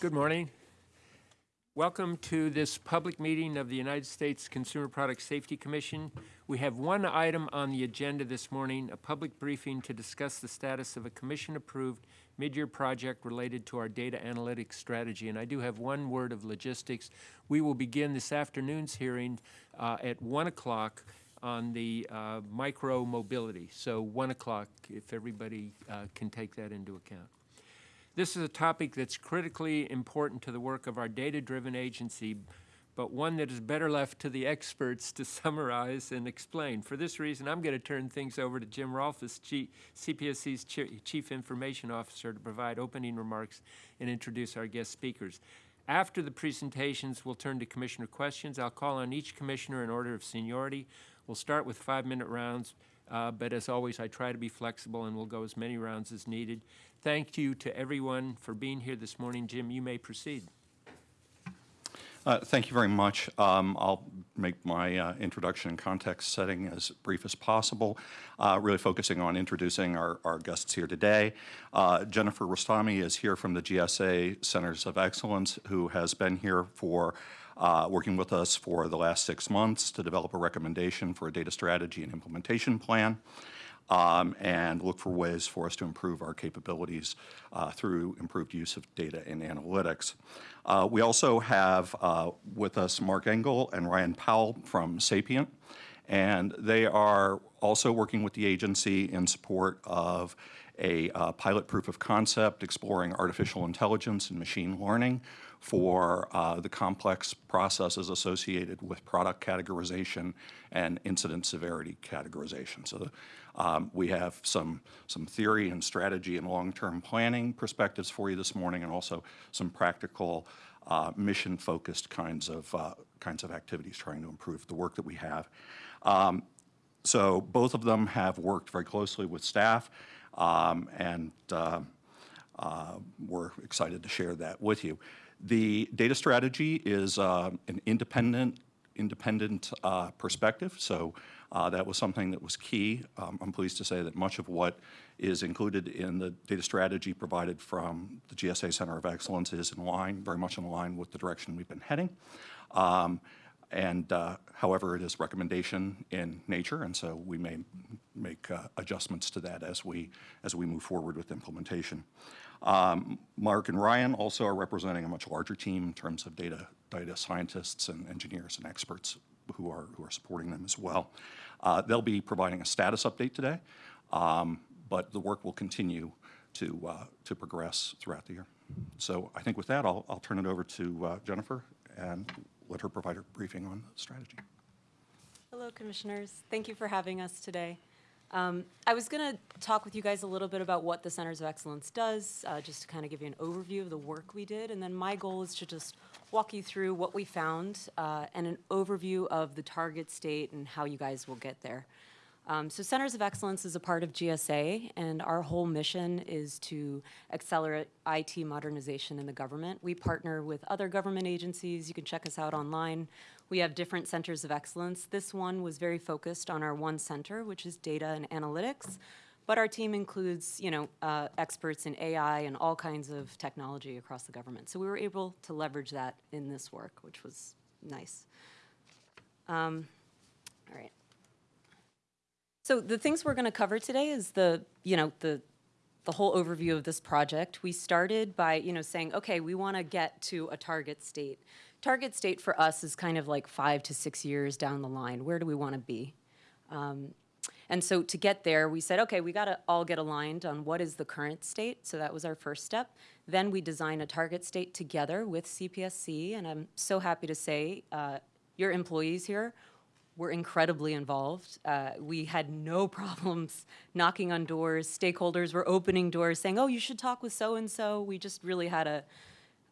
Good morning. Welcome to this public meeting of the United States Consumer Product Safety Commission. We have one item on the agenda this morning, a public briefing to discuss the status of a commission-approved mid-year project related to our data analytics strategy. And I do have one word of logistics. We will begin this afternoon's hearing uh, at 1 o'clock on the uh, micro mobility. So 1 o'clock, if everybody uh, can take that into account. This is a topic that's critically important to the work of our data-driven agency, but one that is better left to the experts to summarize and explain. For this reason, I'm going to turn things over to Jim Rolfes, CPSC's Chief Information Officer, to provide opening remarks and introduce our guest speakers. After the presentations, we'll turn to commissioner questions. I'll call on each commissioner in order of seniority. We'll start with five-minute rounds, uh, but as always, I try to be flexible and we'll go as many rounds as needed. Thank you to everyone for being here this morning. Jim, you may proceed. Uh, thank you very much. Um, I'll make my uh, introduction and context setting as brief as possible, uh, really focusing on introducing our, our guests here today. Uh, Jennifer Rostami is here from the GSA Centers of Excellence, who has been here for uh, working with us for the last six months to develop a recommendation for a data strategy and implementation plan um, and look for ways for us to improve our capabilities uh, through improved use of data and analytics. Uh, we also have uh, with us Mark Engel and Ryan Powell from Sapient, and they are also working with the agency in support of a uh, pilot proof of concept exploring artificial intelligence and machine learning for uh, the complex processes associated with product categorization and incident severity categorization. So um, we have some, some theory and strategy and long-term planning perspectives for you this morning and also some practical uh, mission-focused kinds of, uh, kinds of activities trying to improve the work that we have. Um, so both of them have worked very closely with staff um, and uh, uh we're excited to share that with you. The data strategy is uh, an independent, independent uh, perspective, so uh, that was something that was key. Um, I'm pleased to say that much of what is included in the data strategy provided from the GSA Center of Excellence is in line, very much in line with the direction we've been heading. Um, and uh, however, it is recommendation in nature, and so we may make uh, adjustments to that as we as we move forward with implementation. Um, Mark and Ryan also are representing a much larger team in terms of data, data scientists and engineers and experts who are, who are supporting them as well. Uh, they'll be providing a status update today, um, but the work will continue to, uh, to progress throughout the year. So I think with that, I'll, I'll turn it over to uh, Jennifer and let her provide her briefing on the strategy. Hello, commissioners. Thank you for having us today. Um, I was going to talk with you guys a little bit about what the Centers of Excellence does, uh, just to kind of give you an overview of the work we did. And then my goal is to just walk you through what we found uh, and an overview of the target state and how you guys will get there. Um, so Centers of Excellence is a part of GSA, and our whole mission is to accelerate IT modernization in the government. We partner with other government agencies. You can check us out online. We have different centers of excellence. This one was very focused on our one center, which is data and analytics. But our team includes, you know, uh, experts in AI and all kinds of technology across the government. So we were able to leverage that in this work, which was nice. Um, all right. So the things we're going to cover today is the, you know, the the whole overview of this project. We started by, you know, saying, okay, we want to get to a target state. Target state for us is kind of like five to six years down the line. Where do we want to be? Um, and so to get there, we said, okay, we got to all get aligned on what is the current state. So that was our first step. Then we design a target state together with CPSC. And I'm so happy to say uh, your employees here were incredibly involved. Uh, we had no problems knocking on doors. Stakeholders were opening doors saying, oh, you should talk with so-and-so. We just really had a,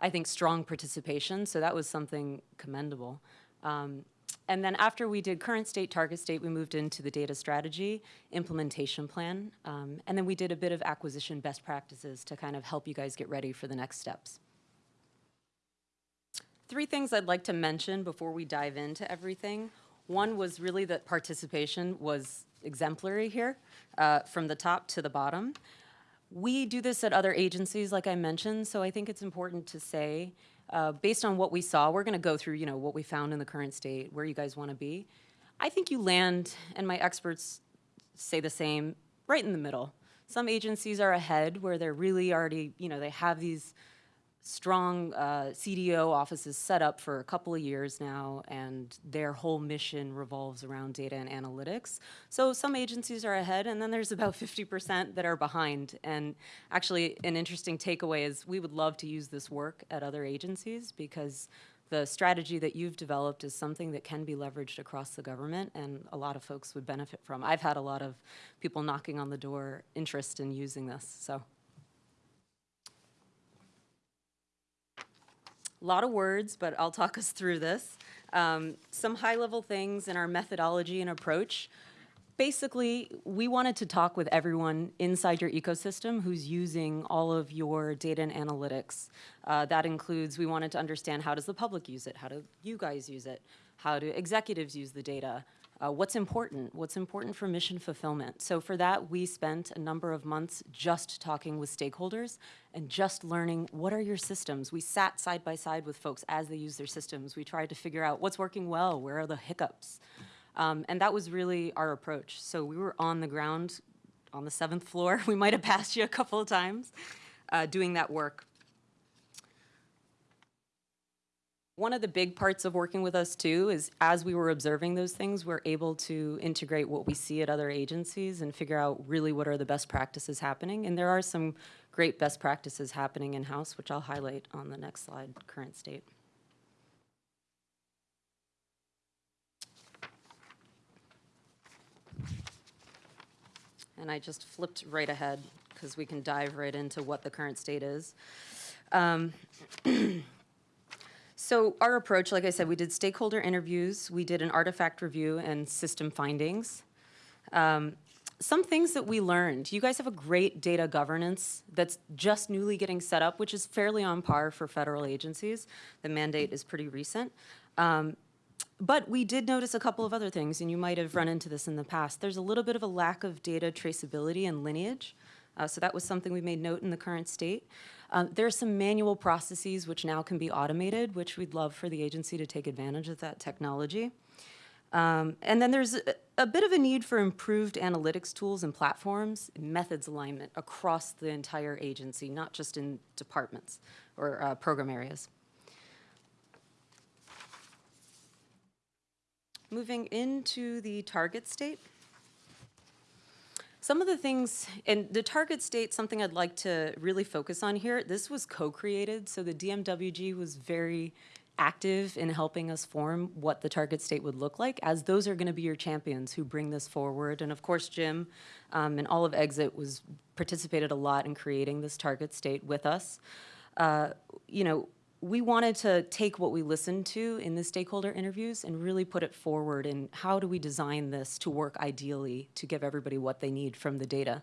I think, strong participation. So that was something commendable. Um, and then after we did current state, target state, we moved into the data strategy, implementation plan, um, and then we did a bit of acquisition best practices to kind of help you guys get ready for the next steps. Three things I'd like to mention before we dive into everything. One was really that participation was exemplary here, uh, from the top to the bottom. We do this at other agencies, like I mentioned, so I think it's important to say, uh, based on what we saw, we're gonna go through, you know, what we found in the current state, where you guys wanna be. I think you land, and my experts say the same, right in the middle. Some agencies are ahead where they're really already, you know, they have these strong uh, CDO offices set up for a couple of years now, and their whole mission revolves around data and analytics. So some agencies are ahead, and then there's about 50% that are behind. And actually, an interesting takeaway is we would love to use this work at other agencies because the strategy that you've developed is something that can be leveraged across the government, and a lot of folks would benefit from. I've had a lot of people knocking on the door interest in using this, so. A lot of words, but I'll talk us through this. Um, some high-level things in our methodology and approach. Basically, we wanted to talk with everyone inside your ecosystem who's using all of your data and analytics. Uh, that includes, we wanted to understand how does the public use it? How do you guys use it? How do executives use the data? Uh, what's important? What's important for mission fulfillment? So for that, we spent a number of months just talking with stakeholders and just learning what are your systems. We sat side by side with folks as they use their systems. We tried to figure out what's working well, where are the hiccups. Um, and that was really our approach. So we were on the ground on the seventh floor. We might have passed you a couple of times uh, doing that work. One of the big parts of working with us too is as we were observing those things, we're able to integrate what we see at other agencies and figure out really what are the best practices happening. And there are some great best practices happening in-house, which I'll highlight on the next slide, current state. And I just flipped right ahead because we can dive right into what the current state is. Um, So our approach, like I said, we did stakeholder interviews, we did an artifact review and system findings. Um, some things that we learned, you guys have a great data governance that's just newly getting set up, which is fairly on par for federal agencies. The mandate is pretty recent. Um, but we did notice a couple of other things, and you might have run into this in the past. There's a little bit of a lack of data traceability and lineage. Uh, so that was something we made note in the current state. Um, there are some manual processes which now can be automated, which we'd love for the agency to take advantage of that technology. Um, and then there's a, a, bit of a need for improved analytics tools and platforms, methods alignment across the entire agency, not just in departments or uh, program areas. Moving into the target state. Some of the things, and the target state, something I'd like to really focus on here, this was co-created, so the DMWG was very active in helping us form what the target state would look like, as those are gonna be your champions who bring this forward. And of course, Jim um, and all of Exit was participated a lot in creating this target state with us. Uh, you know, we wanted to take what we listened to in the stakeholder interviews and really put it forward in how do we design this to work ideally to give everybody what they need from the data.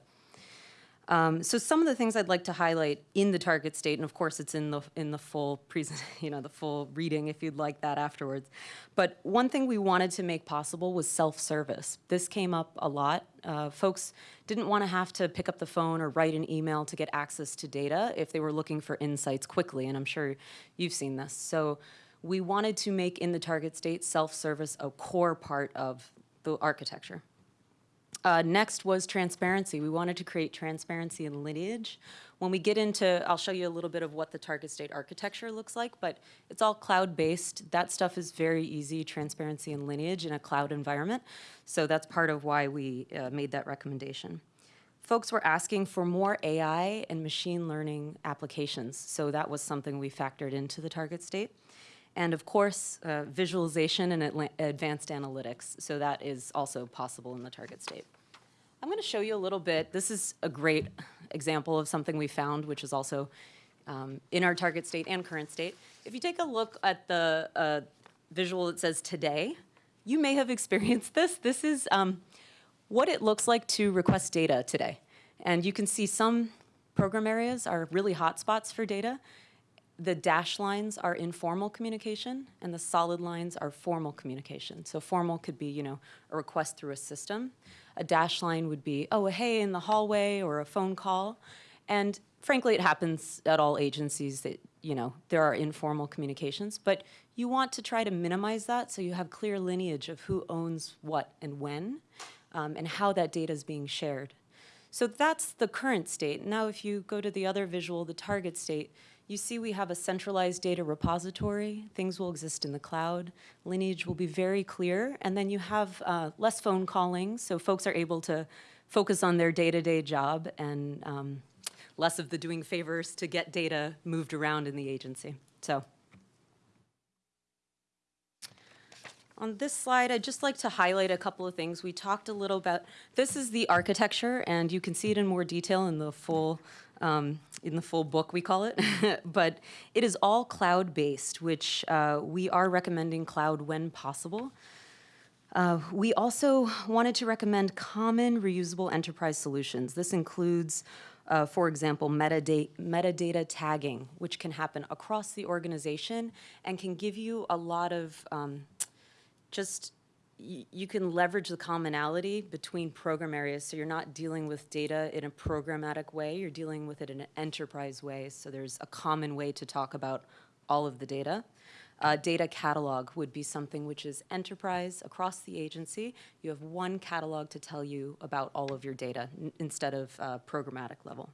Um, so some of the things I'd like to highlight in the target state, and of course it's in the in the full present, you know, the full reading if you'd like that afterwards. But one thing we wanted to make possible was self-service. This came up a lot. Uh, folks didn't want to have to pick up the phone or write an email to get access to data if they were looking for insights quickly, and I'm sure you've seen this. So we wanted to make in the target state self-service a core part of the architecture. Uh, next was transparency. We wanted to create transparency and lineage. When we get into, I'll show you a little bit of what the target state architecture looks like, but it's all cloud-based. That stuff is very easy, transparency and lineage in a cloud environment. So that's part of why we uh, made that recommendation. Folks were asking for more AI and machine learning applications. So that was something we factored into the target state. And of course, uh, visualization and advanced analytics. So that is also possible in the target state. I'm going to show you a little bit. This is a great example of something we found, which is also um, in our target state and current state. If you take a look at the uh, visual that says today, you may have experienced this. This is um, what it looks like to request data today. And you can see some program areas are really hot spots for data. The dash lines are informal communication, and the solid lines are formal communication. So formal could be, you know, a request through a system. A dash line would be, oh, hey, in the hallway or a phone call. And frankly, it happens at all agencies that, you know, there are informal communications, but you want to try to minimize that so you have clear lineage of who owns what and when, um, and how that data is being shared. So that's the current state. Now, if you go to the other visual, the target state, you see we have a centralized data repository. Things will exist in the cloud. Lineage will be very clear. And then you have uh, less phone calling, so folks are able to focus on their day-to-day job and um, less of the doing favors to get data moved around in the agency. So On this slide, I'd just like to highlight a couple of things. We talked a little about, this is the architecture, and you can see it in more detail in the full, um, in the full book, we call it. but it is all cloud-based, which uh, we are recommending cloud when possible. Uh, we also wanted to recommend common reusable enterprise solutions. This includes, uh, for example, metadata, metadata tagging, which can happen across the organization and can give you a lot of um, just, you can leverage the commonality between program areas, so you're not dealing with data in a programmatic way, you're dealing with it in an enterprise way, so there's a common way to talk about all of the data. Uh, data catalog would be something which is enterprise across the agency. You have one catalog to tell you about all of your data instead of uh, programmatic level.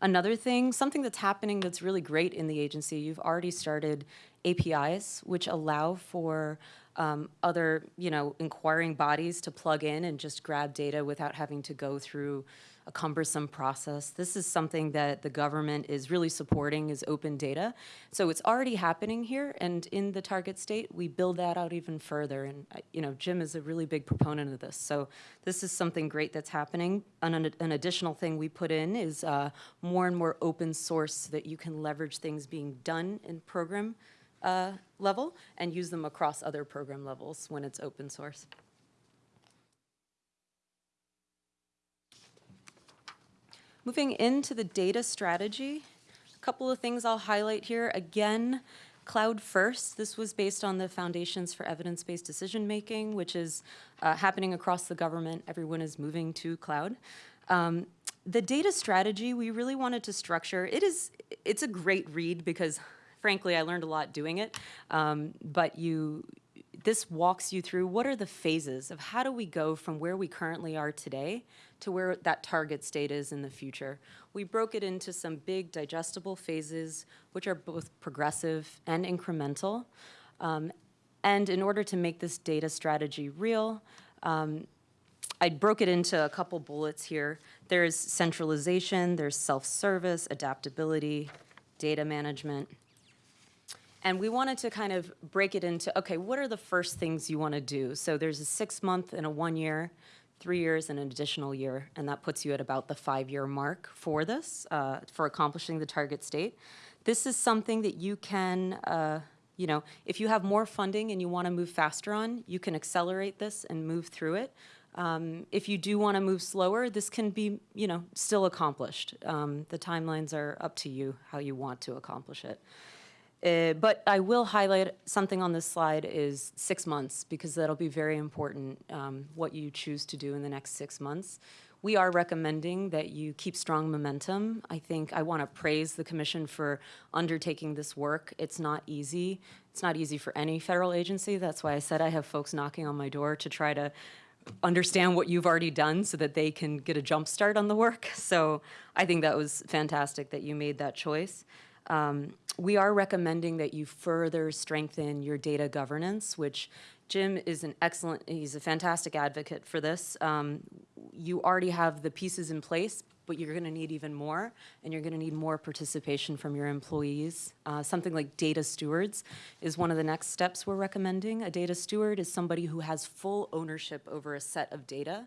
Another thing, something that's happening that's really great in the agency, you've already started APIs, which allow for um, other, you know, inquiring bodies to plug in and just grab data without having to go through a cumbersome process. This is something that the government is really supporting is open data. So it's already happening here, and in the target state, we build that out even further. And, uh, you know, Jim is a really big proponent of this. So this is something great that's happening. An, an additional thing we put in is uh, more and more open source so that you can leverage things being done in program uh, level and use them across other program levels when it's open source. Moving into the data strategy, a couple of things I'll highlight here. Again, cloud first. This was based on the Foundations for Evidence-Based Decision-Making, which is uh, happening across the government. Everyone is moving to cloud. Um, the data strategy we really wanted to structure, it is, it's a great read because frankly, I learned a lot doing it. Um, but you, this walks you through what are the phases of how do we go from where we currently are today to where that target state is in the future. We broke it into some big digestible phases, which are both progressive and incremental. Um, and in order to make this data strategy real, um, I broke it into a couple bullets here. There's centralization, there's self-service, adaptability, data management. And we wanted to kind of break it into, okay, what are the first things you want to do? So there's a six month and a one year, three years and an additional year, and that puts you at about the five year mark for this, uh, for accomplishing the target state. This is something that you can, uh, you know, if you have more funding and you want to move faster on, you can accelerate this and move through it. Um, if you do want to move slower, this can be, you know, still accomplished. Um, the timelines are up to you how you want to accomplish it. Uh, but I will highlight something on this slide is six months because that'll be very important um, what you choose to do in the next six months. We are recommending that you keep strong momentum. I think I want to praise the commission for undertaking this work. It's not easy. It's not easy for any federal agency. That's why I said I have folks knocking on my door to try to understand what you've already done so that they can get a jump start on the work. So I think that was fantastic that you made that choice. Um, we are recommending that you further strengthen your data governance, which Jim is an excellent, he's a fantastic advocate for this. Um, you already have the pieces in place, but you're going to need even more, and you're going to need more participation from your employees. Uh, something like data stewards is one of the next steps we're recommending. A data steward is somebody who has full ownership over a set of data.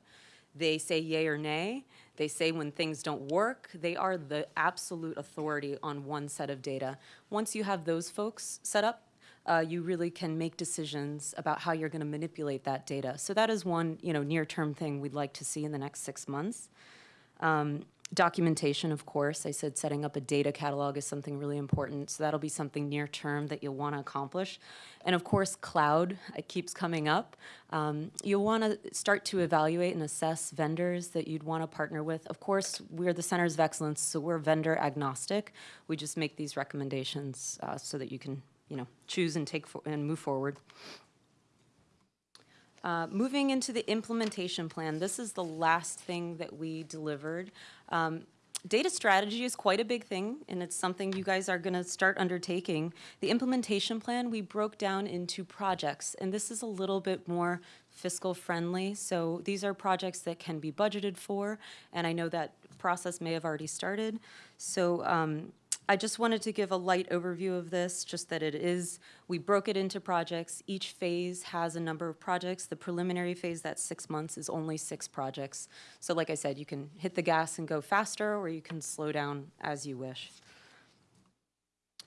They say yay or nay. They say when things don't work. They are the absolute authority on one set of data. Once you have those folks set up, uh, you really can make decisions about how you're going to manipulate that data. So that is one, you know, near-term thing we'd like to see in the next six months. Um, Documentation, of course, I said setting up a data catalog is something really important, so that'll be something near term that you'll want to accomplish. And of course, cloud, it keeps coming up. Um, You'll want to start to evaluate and assess vendors that you'd want to partner with. Of course, we're the Centers of Excellence, so we're vendor agnostic. We just make these recommendations uh, so that you can, you know, choose and take, and move forward. Uh, Moving into the implementation plan, this is the last thing that we delivered. Um, Data strategy is quite a big thing, and it's something you guys are going to start undertaking. The implementation plan, we broke down into projects, and this is a little bit more fiscal friendly. So these are projects that can be budgeted for, and I know that process may have already started. So um, I just wanted to give a light overview of this, just that it is, we broke it into projects. Each phase has a number of projects. The preliminary phase, that's six months, is only six projects. So like I said, you can hit the gas and go faster, or you can slow down as you wish.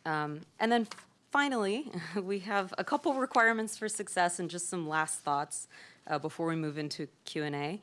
Um, And then finally, we have a couple requirements for success and just some last thoughts uh, before we move into Q and A.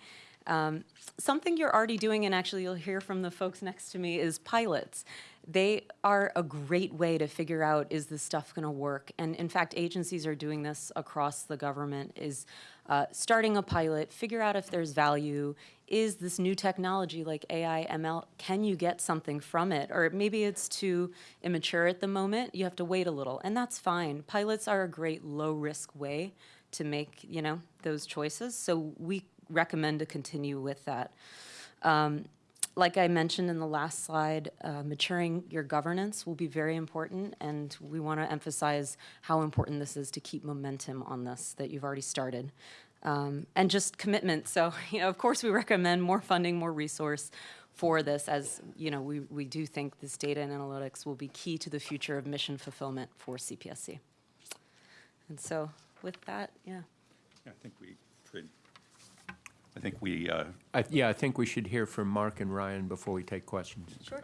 Um, Something you're already doing, and actually you'll hear from the folks next to me, is pilots. They are a great way to figure out, is this stuff going to work? And in fact, agencies are doing this across the government, is uh, starting a pilot, figure out if there's value. Is this new technology like AI, ML, can you get something from it? Or maybe it's too immature at the moment, you have to wait a little, and that's fine. Pilots are a great low-risk way to make, you know, those choices, so we recommend to continue with that. Um, Like I mentioned in the last slide, uh, maturing your governance will be very important, and we want to emphasize how important this is to keep momentum on this that you've already started. Um, And just commitment, so, you know, of course, we recommend more funding, more resource for this, as, you know, we, we do think this data and analytics will be key to the future of mission fulfillment for CPSC. And so, with that, yeah. Yeah, I think we I think we, uh, I- Yeah, I think we should hear from Mark and Ryan before we take questions. Sure.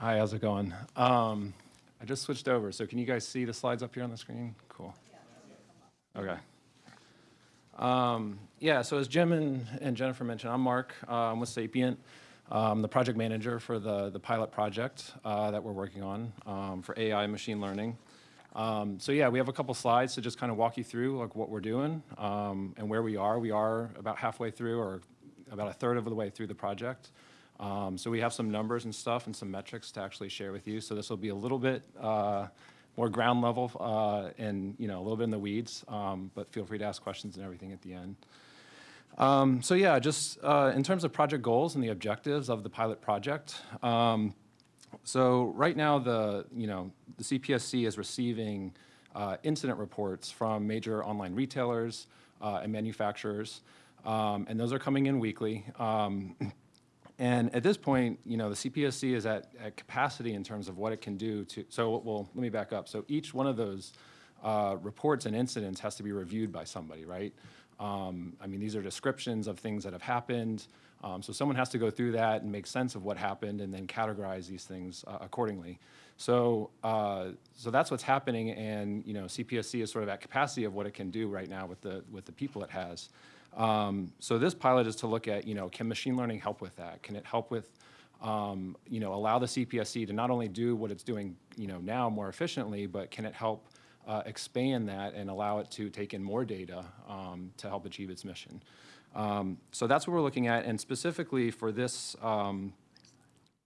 Hi, how's it going? Um, I just switched over, so can you guys see the slides up here on the screen? Cool. Okay. Um, yeah, so as Jim and, and Jennifer mentioned, I'm Mark. Uh, I'm with Sapient. I'm the project manager for the, the pilot project uh, that we're working on um, for AI machine learning. Um, so yeah, we have a couple slides to just kind of walk you through like what we're doing um, and where we are. We are about halfway through or about a third of the way through the project. Um, so we have some numbers and stuff and some metrics to actually share with you. So this will be a little bit uh, more ground level uh, and you know a little bit in the weeds, um, but feel free to ask questions and everything at the end. Um, so yeah, just uh, in terms of project goals and the objectives of the pilot project. Um, so right now, the you know the CPSC is receiving uh, incident reports from major online retailers uh, and manufacturers, um, and those are coming in weekly. And at this point, you know, the CPSC is at, at capacity in terms of what it can do to, so, well, let me back up. So each one of those uh, reports and incidents has to be reviewed by somebody, right? Um, I mean, these are descriptions of things that have happened. Um, so someone has to go through that and make sense of what happened and then categorize these things uh, accordingly. So, uh, so that's what's happening, and you know, CPSC is sort of at capacity of what it can do right now with the with the people it has. Um, so this pilot is to look at, you know, can machine learning help with that? Can it help with, um, you know, allow the CPSC to not only do what it's doing, you know, now more efficiently, but can it help uh, expand that and allow it to take in more data um, to help achieve its mission? Um, so that's what we're looking at, and specifically for this, um,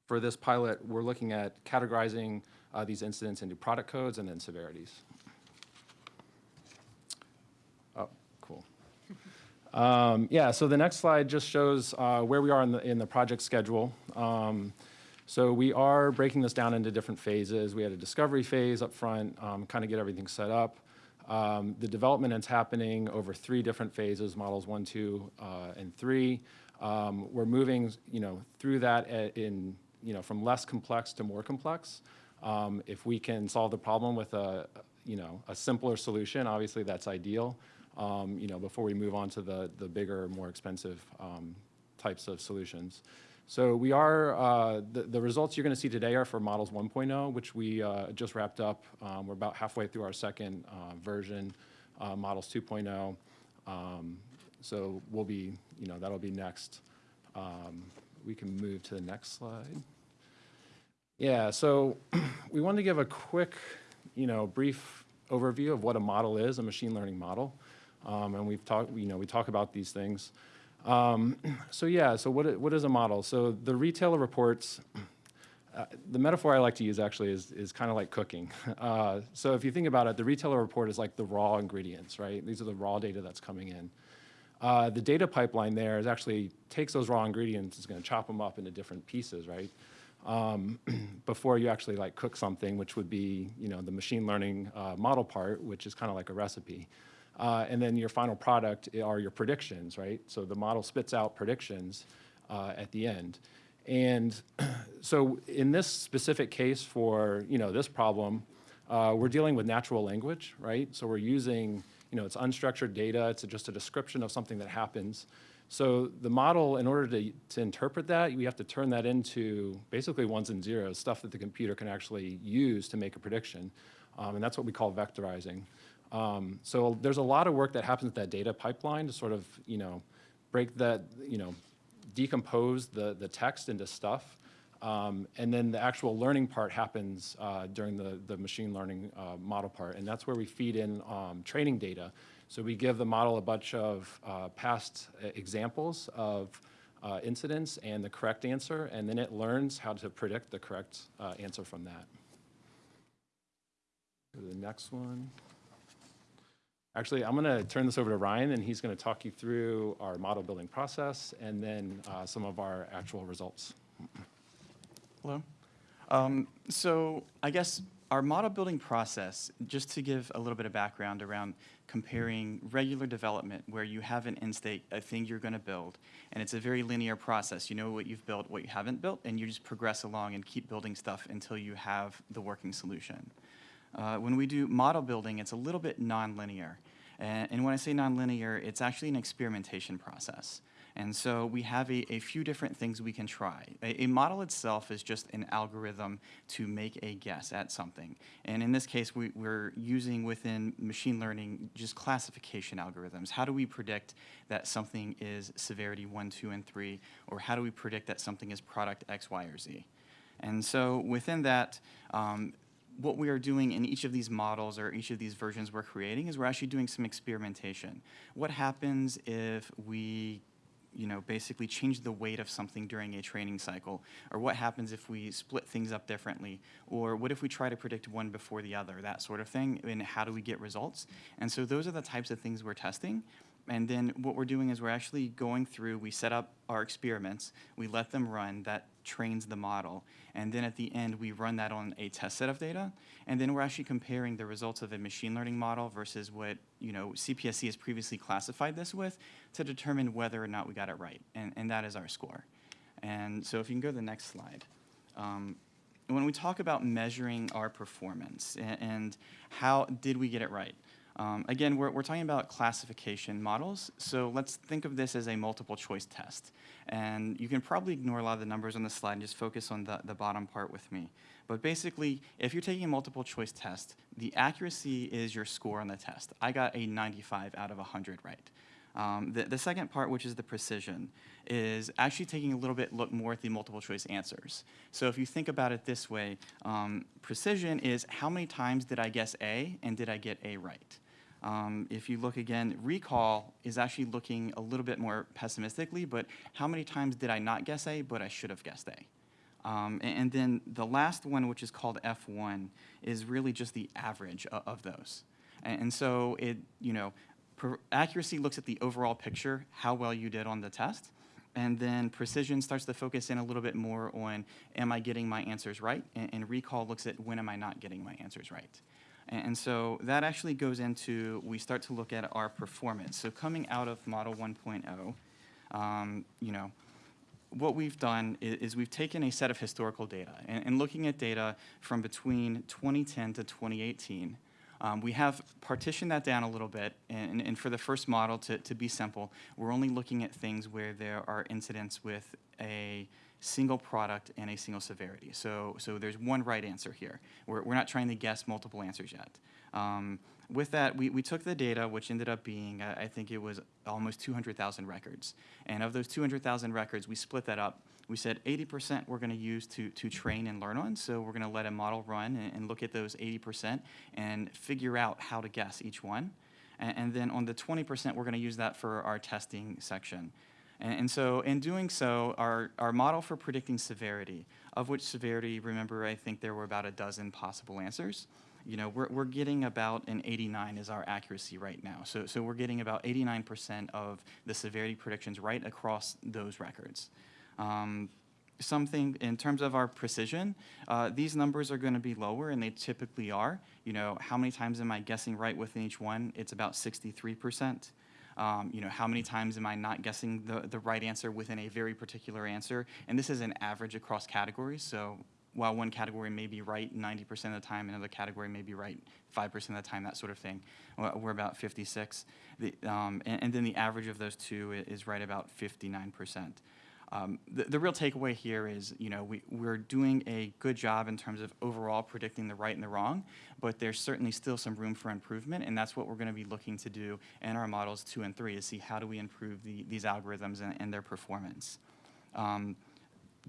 for this pilot, we're looking at categorizing uh, these incidents into product codes and then severities. Oh, cool. Um, yeah, so the next slide just shows uh, where we are in the, in the project schedule. Um, so we are breaking this down into different phases. We had a discovery phase up front, um, kind of get everything set up. Um, the development is happening over three different phases, models one, two, uh, and three. Um, we're moving, you know, through that in, you know, from less complex to more complex. Um, If we can solve the problem with a, you know, a simpler solution, obviously that's ideal, um, you know, before we move on to the, the bigger, more expensive um, types of solutions. So we are, uh, the, the results you're going to see today are for models 1.0, which we uh, just wrapped up. Um, We're about halfway through our second uh, version, uh, models 2.0. Um, So we'll be, you know, that'll be next. Um, We can move to the next slide. Yeah, so we wanted to give a quick, you know, brief overview of what a model is, a machine learning model. Um, and we've talked, you know, we talk about these things. Um, so yeah, so what, what is a model? So the retailer reports, uh, the metaphor I like to use actually is, is kind of like cooking. Uh, so if you think about it, the retailer report is like the raw ingredients, right? These are the raw data that's coming in. Uh, the data pipeline there is actually takes those raw ingredients, is going to chop them up into different pieces, right? Um, before you actually like cook something, which would be you know the machine learning uh, model part, which is kind of like a recipe, uh, and then your final product are your predictions, right? So the model spits out predictions uh, at the end, and so in this specific case for you know this problem, uh, we're dealing with natural language, right? So we're using, you know, it's unstructured data, it's just a description of something that happens. So the model, in order to, to interpret that, we have to turn that into basically ones and zeros, stuff that the computer can actually use to make a prediction. Um, and that's what we call vectorizing. Um, so there's a lot of work that happens with that data pipeline to sort of, you know, break that, you know, decompose the, the text into stuff. Um, and then the actual learning part happens uh, during the, the machine learning uh, model part. And that's where we feed in um, training data. So we give the model a bunch of uh, past uh, examples of uh, incidents and the correct answer, and then it learns how to predict the correct uh, answer from that. Go to the next one. Actually, I'm going to turn this over to Ryan, and he's going to talk you through our model building process and then uh, some of our actual results. Hello. Um, so I guess our model building process, just to give a little bit of background around comparing regular development where you have an end state, a thing you're going to build, and it's a very linear process. You know what you've built, what you haven't built, and you just progress along and keep building stuff until you have the working solution. Uh, when we do model building, it's a little bit nonlinear. And, and when I say nonlinear, it's actually an experimentation process. And so we have a, a few different things we can try. A, a model itself is just an algorithm to make a guess at something. And in this case, we, we're using within machine learning just classification algorithms. How do we predict that something is severity 1, 2, and 3? Or how do we predict that something is product X, Y, or Z? And so within that, um, what we are doing in each of these models or each of these versions we're creating is we're actually doing some experimentation. What happens if we you know, basically change the weight of something during a training cycle? Or what happens if we split things up differently? Or what if we try to predict one before the other, that sort of thing, and how do we get results? And so those are the types of things we're testing. And then what we're doing is we're actually going through, we set up our experiments, we let them run, that trains the model. And then at the end, we run that on a test set of data. And then we're actually comparing the results of a machine learning model versus what, you know, CPSC has previously classified this with to determine whether or not we got it right. And, and that is our score. And so if you can go to the next slide. Um, when we talk about measuring our performance and, and how did we get it right, um, again, we're, we're talking about classification models, so let's think of this as a multiple choice test. And you can probably ignore a lot of the numbers on the slide and just focus on the, the bottom part with me. But basically, if you're taking a multiple choice test, the accuracy is your score on the test. I got a 95 out of 100 right. Um, the, the second part, which is the precision, is actually taking a little bit look more at the multiple choice answers. So if you think about it this way, um, precision is how many times did I guess A and did I get A right? Um, if you look again, recall is actually looking a little bit more pessimistically, but how many times did I not guess A, but I should have guessed A? Um, and, and then the last one, which is called F1, is really just the average of, of those. And, and so it, you know, accuracy looks at the overall picture, how well you did on the test. And then precision starts to focus in a little bit more on, am I getting my answers right? And, and recall looks at when am I not getting my answers right? And, so that actually goes into, we start to look at our performance. So coming out of Model 1.0, um, you know, what we've done i- is, we've taken a set of historical data and, and looking at data from between 2010 to 2018. Um, we have partitioned that down a little bit, and, and for the first model to, to be simple, we're only looking at things where there are incidents with a single product and a single severity. So, so there's one right answer here. We're, we're not trying to guess multiple answers yet. Um, with that, we, we took the data, which ended up being, uh, I think it was almost 200,000 records. And of those 200,000 records, we split that up. We said 80% we're going to use to, to train and learn on. So we're going to let a model run and, and look at those 80% and figure out how to guess each one. And, and then on the 20%, we're going to use that for our testing section. And, and so in doing so, our, our model for predicting severity, of which severity, remember, I think there were about a dozen possible answers. You know, we're, we're getting about an 89 is our accuracy right now. So, so we're getting about 89% of the severity predictions right across those records. Um, something in terms of our precision, uh, these numbers are going to be lower, and they typically are. You know, how many times am I guessing right within each one? It's about 63%. Um, you know, how many times am I not guessing the, the right answer within a very particular answer? And this is an average across categories. So while one category may be right 90% of the time, another category may be right 5% of the time, that sort of thing. We're about 56. The, um, and, and then the average of those two is right about 59%. Um, the, the real takeaway here is, you know, we, we're doing a good job in terms of overall predicting the right and the wrong, but there's certainly still some room for improvement, and that's what we're going to be looking to do in our models two and three, is see how do we improve the, these algorithms and, and their performance. Um,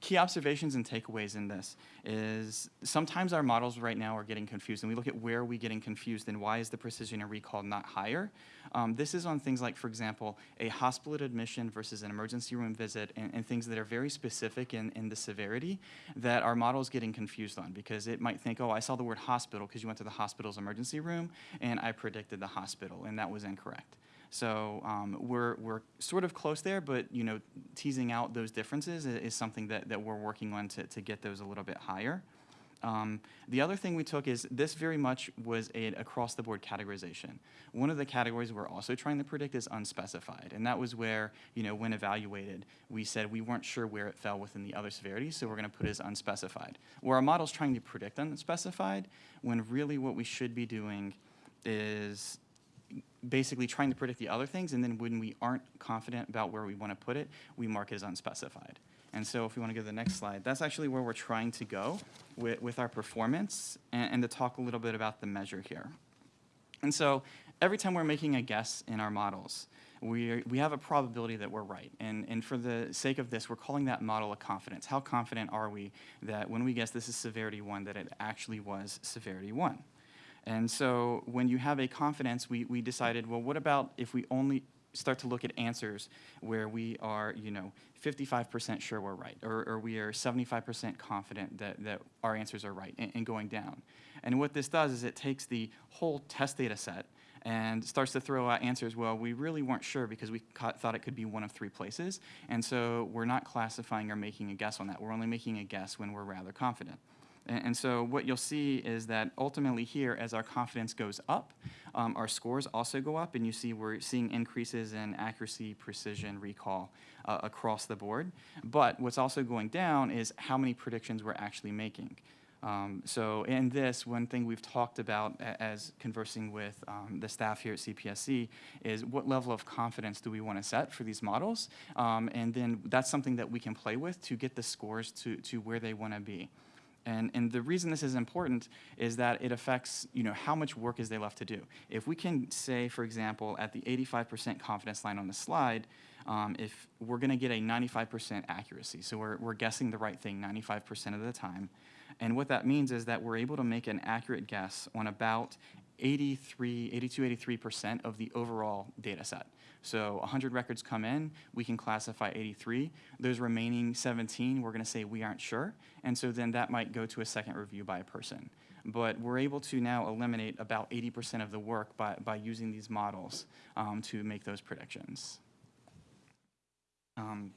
key observations and takeaways in this is sometimes our models right now are getting confused, and we look at where are we getting confused and why is the precision and recall not higher. Um, this is on things like, for example, a hospital admission versus an emergency room visit, and, and things that are very specific in, in the severity that our model is getting confused on because it might think, oh, I saw the word hospital because you went to the hospital's emergency room, and I predicted the hospital, and that was incorrect. So um, we're, we're sort of close there, but you know, teasing out those differences i- is, something that, that we're working on to, to get those a little bit higher. Um, the other thing we took is this very much was an across the board categorization. One of the categories we're also trying to predict is unspecified, and that was where you know when evaluated we said we weren't sure where it fell within the other severities, so we're going to put it as unspecified. Where our model's trying to predict unspecified, when really what we should be doing is basically trying to predict the other things, and then when we aren't confident about where we want to put it, we mark it as unspecified. And so if we want to go to the next slide, that's actually where we're trying to go with, with our performance and, and to talk a little bit about the measure here. And so every time we're making a guess in our models, we, we have a probability that we're right. And, and for the sake of this, we're calling that model a confidence. How confident are we that when we guess this is severity one, that it actually was severity one? And so when you have a confidence, we, we decided, well, what about if we only start to look at answers where we are, you know, 55% sure we're right, or, or we are 75% confident that, that our answers are right, and, and going down. And what this does is it takes the whole test data set and starts to throw out answers, well, we really weren't sure because we thought it could be one of three places, and so we're not classifying or making a guess on that. We're only making a guess when we're rather confident. And, so what you'll see is that ultimately here, as our confidence goes up, um, our scores also go up, and you see we're seeing increases in accuracy, precision, recall uh, across the board. But what's also going down is how many predictions we're actually making. Um, so in this, one thing we've talked about as conversing with um, the staff here at CPSC is what level of confidence do we want to set for these models? Um, and then that's something that we can play with to get the scores to, to where they want to be. And, and the reason this is important is that it affects, you know, how much work is they left to do. If we can say, for example, at the 85% confidence line on the slide, um, if we're going to get a 95% accuracy, so we're, we're guessing the right thing 95% of the time, and what that means is that we're able to make an accurate guess on about 83, 82, 83% of the overall data set. So 100 records come in, we can classify 83. Those remaining 17, we're going to say we aren't sure, and so then that might go to a second review by a person. But we're able to now eliminate about 80% of the work by, by using these models um, to make those predictions. Um,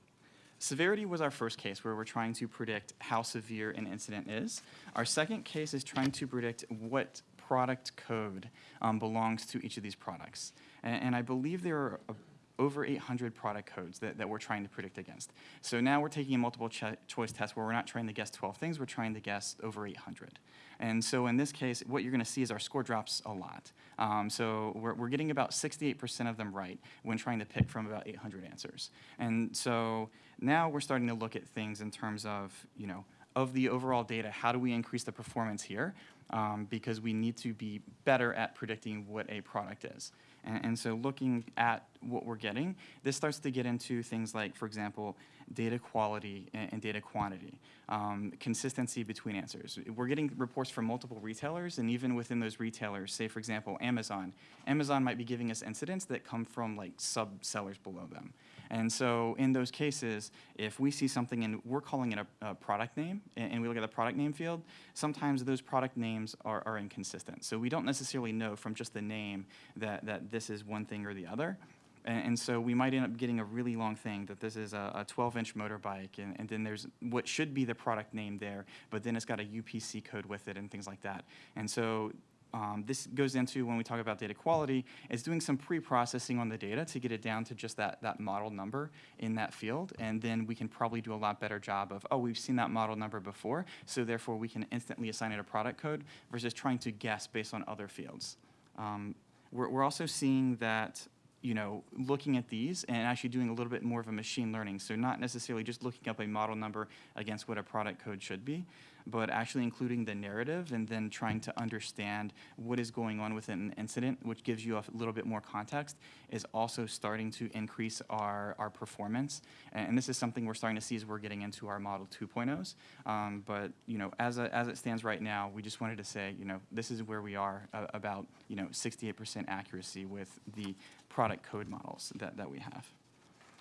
Severity was our first case where we're trying to predict how severe an incident is. Our second case is trying to predict what product code um, belongs to each of these products. And, and I believe there are a, over 800 product codes that, that we're trying to predict against. So now we're taking a multiple cho- choice test where we're not trying to guess 12 things, we're trying to guess over 800. And so in this case, what you're going to see is our score drops a lot. Um, so we're, we're getting about 68% of them right when trying to pick from about 800 answers. And so now we're starting to look at things in terms of, you know, of the overall data, how do we increase the performance here? Um, because we need to be better at predicting what a product is. And, and so looking at what we're getting, this starts to get into things like, for example, data quality and, and data quantity, um, consistency between answers. We're getting reports from multiple retailers, and even within those retailers, say for example, Amazon, Amazon might be giving us incidents that come from like sub-sellers below them. And so in those cases, if we see something and we're calling it a, a product name, and, and we look at the product name field, sometimes those product names are, are inconsistent. So we don't necessarily know from just the name that, that this is one thing or the other. And, and so we might end up getting a really long thing that this is a 12-inch motorbike, and, and then there's what should be the product name there, but then it's got a UPC code with it and things like that. And so um, this goes into when we talk about data quality, is doing some pre-processing on the data to get it down to just that, that model number in that field. And then we can probably do a lot better job of, oh, we've seen that model number before, so therefore we can instantly assign it a product code versus trying to guess based on other fields. Um, we're, we're also seeing that you know, looking at these and actually doing a little bit more of a machine learning. So not necessarily just looking up a model number against what a product code should be, but actually including the narrative and then trying to understand what is going on within an incident, which gives you a little bit more context, is also starting to increase our, our performance. And, this is something we're starting to see as we're getting into our Model 2.0s. Um, but, you know, as, a, as it stands right now, we just wanted to say, you know, this is where we are uh, about, you know, 68% accuracy with the product code models that, that we have.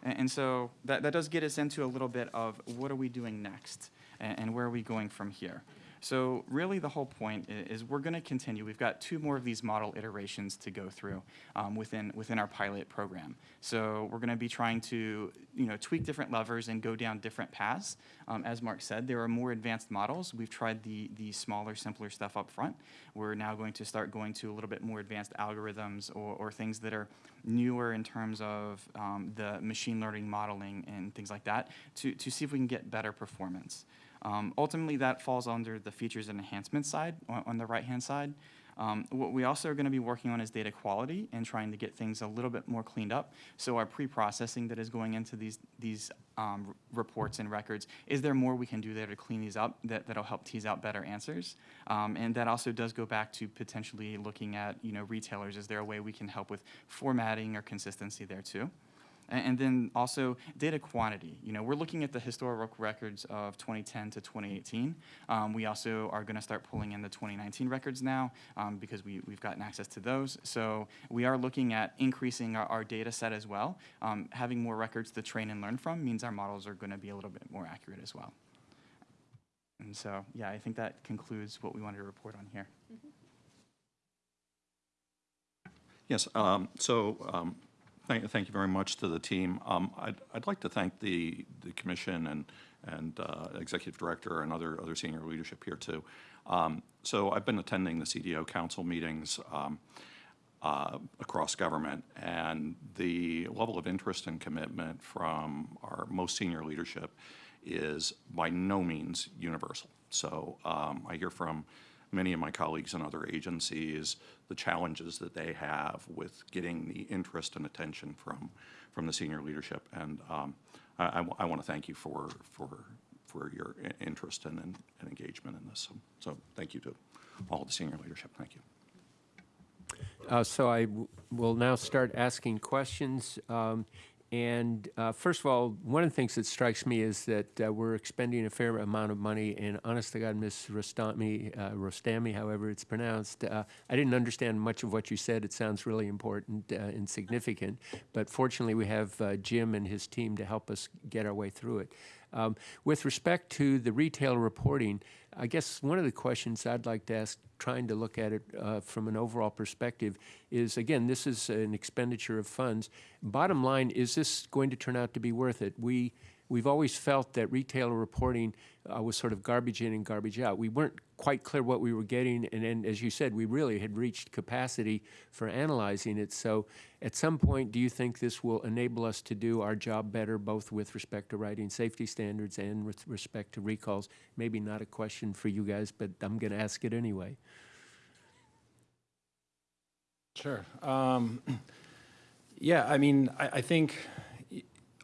And, and so that, that does get us into a little bit of what are we doing next and, and where are we going from here. So really the whole point is we're going to continue. We've got two more of these model iterations to go through um, within, within our pilot program. So we're going to be trying to, you know, tweak different levers and go down different paths. Um, As Mark said, there are more advanced models. We've tried the, the smaller, simpler stuff up front. We're now going to start going to a little bit more advanced algorithms or, or things that are newer in terms of um, the machine learning modeling and things like that to, to see if we can get better performance. Um, ultimately, that falls under the features and enhancement side on, on the right-hand side. Um, what we also are going to be working on is data quality and trying to get things a little bit more cleaned up. So our pre-processing that is going into these these um, reports and records, is there more we can do there to clean these up that, that'll help tease out better answers? Um, and that also does go back to potentially looking at you know retailers. Is there a way we can help with formatting or consistency there too? A- And then also data quantity. You know, we're looking at the historical records of 2010 to 2018. Um, we also are going to start pulling in the 2019 records now um, because we, we've gotten access to those. So we are looking at increasing our, our data set as well. Um, having more records to train and learn from means our models are going to be a little bit more accurate as well. And so, yeah, I think that concludes what we wanted to report on here. Yes, um, so um, thank, thank you very much to the team. Um, I'd, I'd like to thank the, the commission and, and uh, executive director and other, other senior leadership here too. Um, So I've been attending the CDO council meetings um, uh, across government, and the level of interest and commitment from our most senior leadership is by no means universal. So um, I hear from many of my colleagues in other agencies the challenges that they have with getting the interest and attention from, from the senior leadership. And um, I, want to thank you for, for, for your interest and, and and engagement in this. So, so thank you to all the senior leadership. Thank you. Uh, So I will now start asking questions. Um, And uh, first of all, one of the things that strikes me is that uh, we're expending a fair amount of money, and honest to God, Ms. Rostami, uh, Rostami, however it's pronounced, uh, I didn't understand much of what you said. It sounds really important uh, and significant, but fortunately, we have uh, Jim and his team to help us get our way through it. Um, With respect to the retail reporting, I guess one of the questions I'd like to ask, trying to look at it uh, from an overall perspective, is again, this is an expenditure of funds. Bottom line, is this going to turn out to be worth it? We we've always felt that retailer reporting uh, was sort of garbage in and garbage out. We weren't quite clear what we were getting, and then, as you said, we really had reached capacity for analyzing it. So at some point, do you think this will enable us to do our job better, both with respect to writing safety standards and with respect to recalls? Maybe not a question for you guys, but I'm going to ask it anyway. Sure. Um, yeah, I mean, I, I think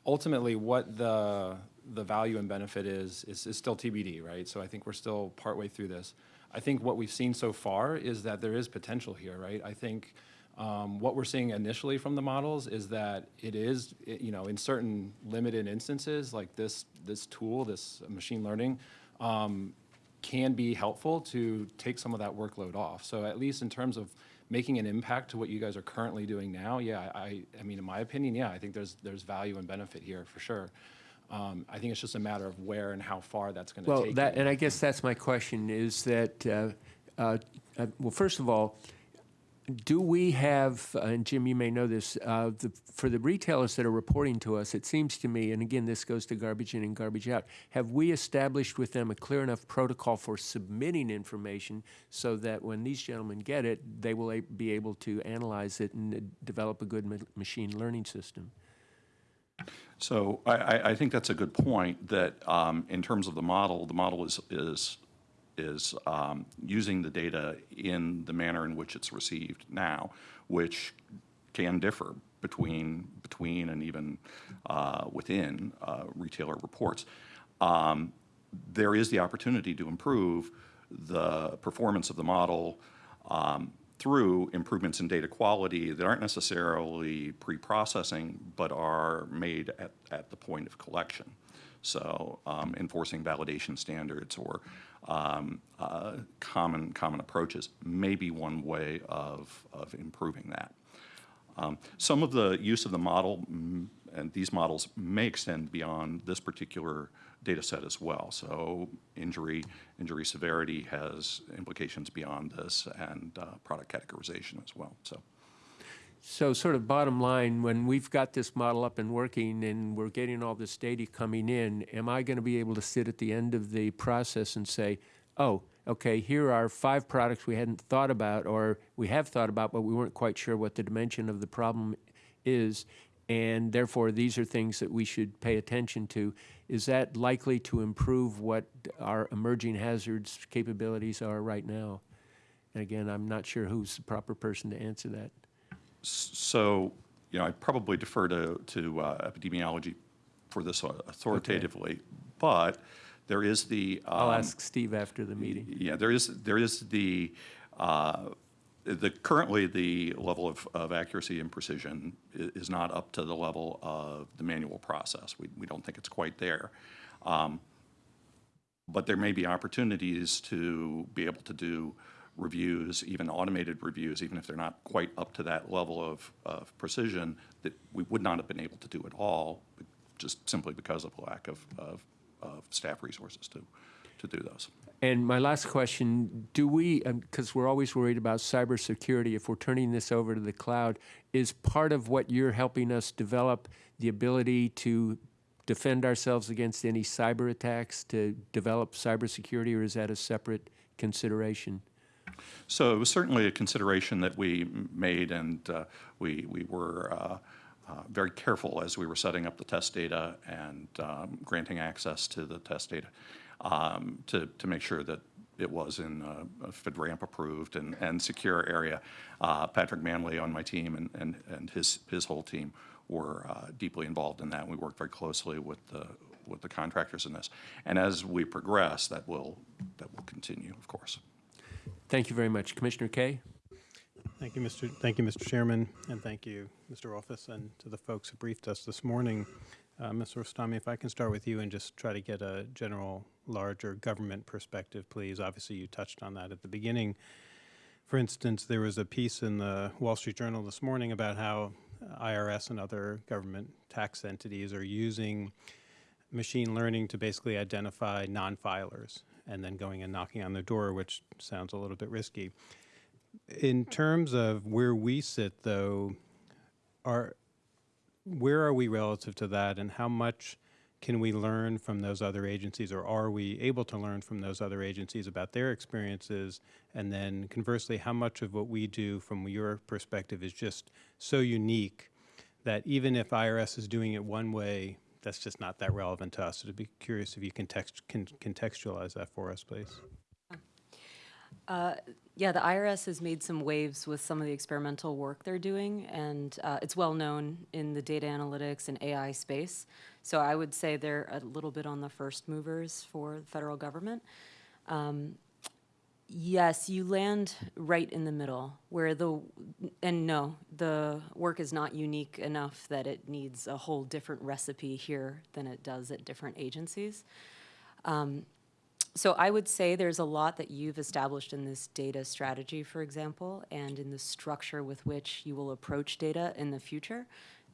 ultimately what the the value and benefit is, is is still TBD, right? So I think we're still partway through this. I think what we've seen so far is that there is potential here, right? I think um, what we're seeing initially from the models is that it is, it- you know, in certain limited instances, like this this tool, this machine learning, um, can be helpful to take some of that workload off. So at least in terms of making an impact to what you guys are currently doing now, yeah, I, I mean, in my opinion, yeah, I think there's, there's value and benefit here for sure. Um, I think it's just a matter of where and how far that's gonna Well, take that, and I guess that's my question, is that, uh, uh, uh, well, first of all, do we have, uh, and Jim, you may know this, uh, the, for the retailers that are reporting to us, it seems to me, and again, this goes to garbage in and garbage out, have we established with them a clear enough protocol for submitting information so that when these gentlemen get it, they will be able to analyze it and develop a good ma- machine learning system? So I, I, I think that's a good point, that um, in terms of the model, the model is, is, is um, using the data in the manner in which it's received now, which can differ between, between and even uh, within uh, retailer reports. Um, There is the opportunity to improve the performance of the model um, through improvements in data quality that aren't necessarily pre-processing, but are made at, at the point of collection. So um, enforcing validation standards or um, uh, common, common approaches may be one way of, of improving that. Um, Some of the use of the model, mm, and these models may extend beyond this particular data set as well. So injury, injury severity has implications beyond this, and uh, product categorization as well, so. So sort of bottom line, when we've got this model up and working and we're getting all this data coming in, am I going to be able to sit at the end of the process and say, oh, okay, here are five products we hadn't thought about or we have thought about, but we weren't quite sure what the dimension of the problem is, and therefore these are things that we should pay attention to. Is that likely to improve what our emerging hazards capabilities are right now? And again, I'm not sure who's the proper person to answer that. So, you know, I probably defer to, to uh, epidemiology for this authoritatively, but there is the. I'll um, ask Steve after the meeting. Yeah, there is, there is the, uh, the, currently, the level of, of accuracy and precision is not up to the level of the manual process. We, we don't think it's quite there. Um, But there may be opportunities to be able to do reviews, even automated reviews, even if they're not quite up to that level of, of precision, that we would not have been able to do at all, just simply because of a lack of, of, of staff resources to, to do those. And my last question, do we, um, because we're always worried about cybersecurity, if we're turning this over to the cloud, is part of what you're helping us develop the ability to defend ourselves against any cyber attacks, to develop cybersecurity, or is that a separate consideration? So it was certainly a consideration that we made, and uh, we, we were uh, uh, very careful as we were setting up the test data and um, granting access to the test data um, to, to make sure that it was in a FedRAMP approved and, and secure area. Uh, Patrick Manley on my team and, and, and his, his whole team were uh, deeply involved in that. We worked very closely with the, with the contractors in this. And as we progress, that will, that will continue, of course. Thank you very much. Commissioner Kaye? Thank you, Mr. Thank you, Mr. Chairman, and thank you, Mr. Office, and to the folks who briefed us this morning. Uh, Mr. Rostami, if I can start with you and just try to get a general, larger government perspective, please. Obviously, you touched on that at the beginning. For instance, there was a piece in the Wall Street Journal this morning about how IRS and other government tax entities are using machine learning to basically identify non-filers and then going and knocking on their door, which sounds a little bit risky. In terms of where we sit, though, are where are we relative to that, and how much can we learn from those other agencies, or are we able to learn from those other agencies about their experiences? And then conversely, how much of what we do from your perspective is just so unique that even if IRS is doing it one way, that's just not that relevant to us. So to be curious if you can, text, can contextualize that for us, please. Yeah, the IRS has made some waves with some of the experimental work they're doing, and uh, it's well known in the data analytics and AI space. So I would say they're a little bit on the first movers for the federal government. Um, Yes, you land right in the middle where the, and no, the work is not unique enough that it needs a whole different recipe here than it does at different agencies. So I would say there's a lot that you've established in this data strategy, for example, and in the structure with which you will approach data in the future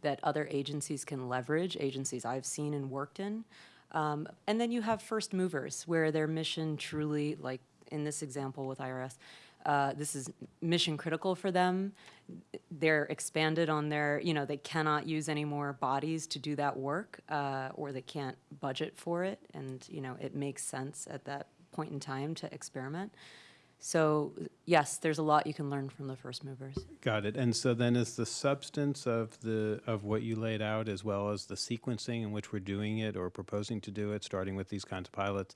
that other agencies can leverage, agencies I've seen and worked in. Um, and then you have first movers where their mission truly, like in this example with IRS, uh, this is mission critical for them. They're expanded on their, you know, they cannot use any more bodies to do that work, uh, or they can't budget for it, and you know, it makes sense at that point in time to experiment. So yes, there's a lot you can learn from the first movers. Got it. And so then is the substance of the, of what you laid out as well as the sequencing in which we're doing it or proposing to do it, starting with these kinds of pilots,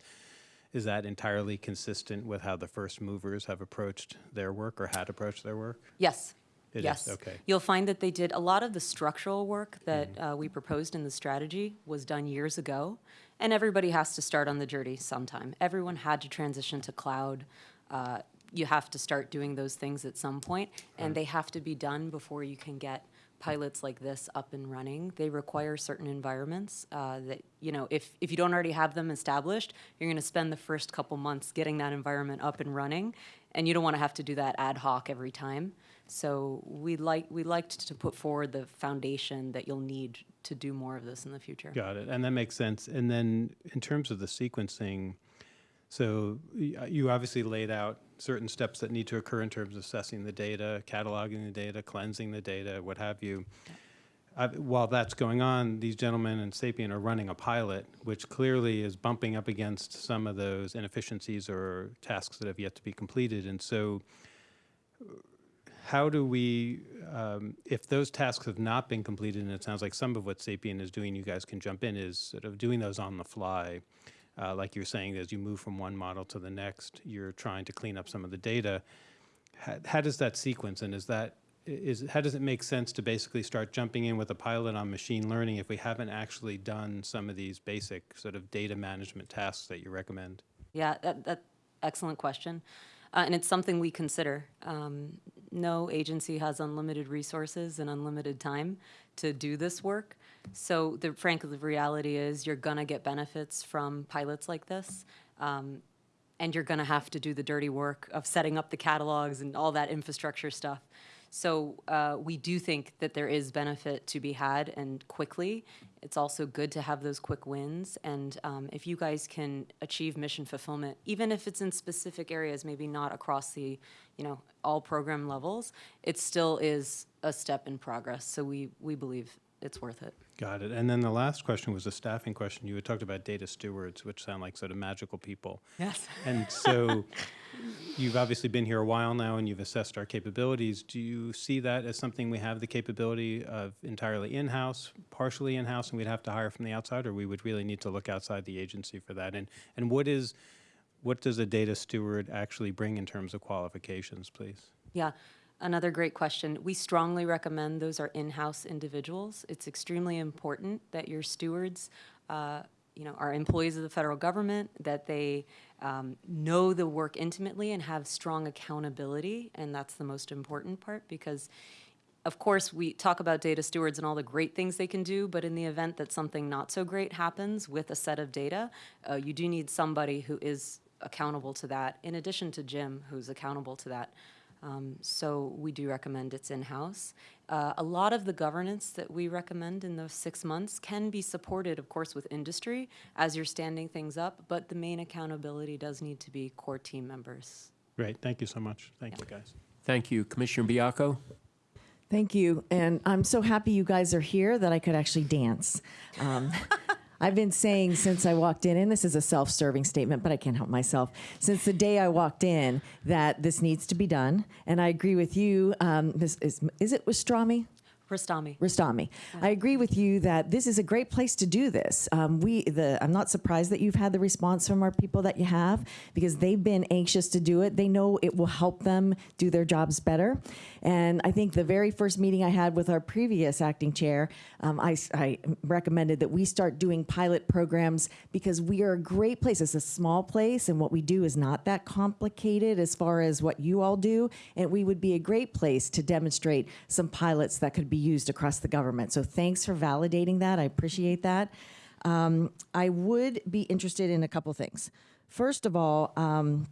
is that entirely consistent with how the first movers have approached their work or had approached their work? Yes. It is, yes. okay. You'll find that they did a lot of the structural work that uh, we proposed in the strategy was done years ago, and everybody has to start on the journey sometime. Everyone had to transition to cloud. Uh, you have to start doing those things at some point, and they have to be done before you can get pilots like this up and running. They require certain environments uh, that, you know, if, if you don't already have them established, you're going to spend the first couple months getting that environment up and running, and you don't want to have to do that ad hoc every time. So we like, we liked to put forward the foundation that you'll need to do more of this in the future. Got it. And that makes sense. And then in terms of the sequencing, so you obviously laid out certain steps that need to occur in terms of assessing the data, cataloging the data, cleansing the data, what have you. Uh, While that's going on, these gentlemen in Sapient are running a pilot, which clearly is bumping up against some of those inefficiencies or tasks that have yet to be completed. And so how do we, um, if those tasks have not been completed, and it sounds like some of what Sapient is doing, you guys can jump in, is sort of doing those on the fly. Uh, like you're saying, as you move from one model to the next, you're trying to clean up some of the data. How, how does that sequence, and is that, is, how does it make sense to basically start jumping in with a pilot on machine learning if we haven't actually done some of these basic sort of data management tasks that you recommend? Yeah, that, that, excellent question. Uh, and it's something we consider. Um, no agency has unlimited resources and unlimited time to do this work. So the, frankly, the reality is you're gonna get benefits from pilots like this. Um, and you're gonna have to do the dirty work of setting up the catalogs and all that infrastructure stuff. So uh, we do think that there is benefit to be had and quickly. It's also good to have those quick wins. And um, if you guys can achieve mission fulfillment, even if it's in specific areas, maybe not across the, you know, all program levels, it still is a step in progress. So we, we believe it's worth it. Got it. And then the last question was a staffing question. You had talked about data stewards, which sound like sort of magical people. Yes. And so you've obviously been here a while now and you've assessed our capabilities. Do you see that as something we have the capability of entirely in-house, partially in-house, and we'd have to hire from the outside, or we would really need to look outside the agency for that? And, and what is, what does a data steward actually bring in terms of qualifications, please? Yeah, another great question. We strongly recommend those are in-house individuals. It's extremely important that your stewards, uh, you know, are employees of the federal government, that they um, know the work intimately and have strong accountability, and that's the most important part because of course, we talk about data stewards and all the great things they can do, but in the event that something not so great happens with a set of data, uh, you do need somebody who is accountable to that, in addition to Jim, who's accountable to that. Um, so we do recommend it's in-house. Uh, a lot of the governance that we recommend in those six months can be supported, of course, with industry as you're standing things up, but the main accountability does need to be core team members. Great, thank you so much. Thank you, guys. Thank you. Commissioner Baiocco? Thank you. And I'm so happy you guys are here that I could actually dance. Um, I've been saying since I walked in, and this is a self-serving statement, but I can't help myself. Since the day I walked in, that this needs to be done, and I agree with you. Um, this is is it Wastrami? Rastami. Rastami. I agree with you that this is a great place to do this. Um, we, the, I'm not surprised that you've had the response from our people that you have because they've been anxious to do it. They know it will help them do their jobs better. And I think the very first meeting I had with our previous acting chair, um, I, I recommended that we start doing pilot programs because we are a great place. It's a small place, and what we do is not that complicated as far as what you all do. And we would be a great place to demonstrate some pilots that could be used across the government. So thanks for validating that. I appreciate that. Um, I would be interested in a couple things. First of all, um,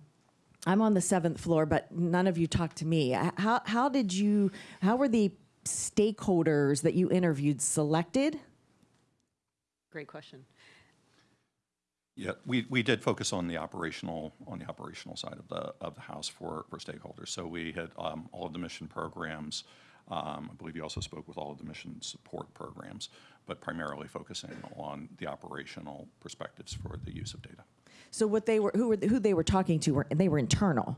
I'm on the seventh floor, but none of you talked to me. How, how did you, how were the stakeholders that you interviewed selected? Great question. Yeah, we, we did focus on the operational, on the operational side of the, of the house for, for stakeholders. So we had um, all of the mission programs. Um, I believe you also spoke with all of the mission support programs, but primarily focusing on the operational perspectives for the use of data. So what they were, who were, who they were talking to were, and they were internal.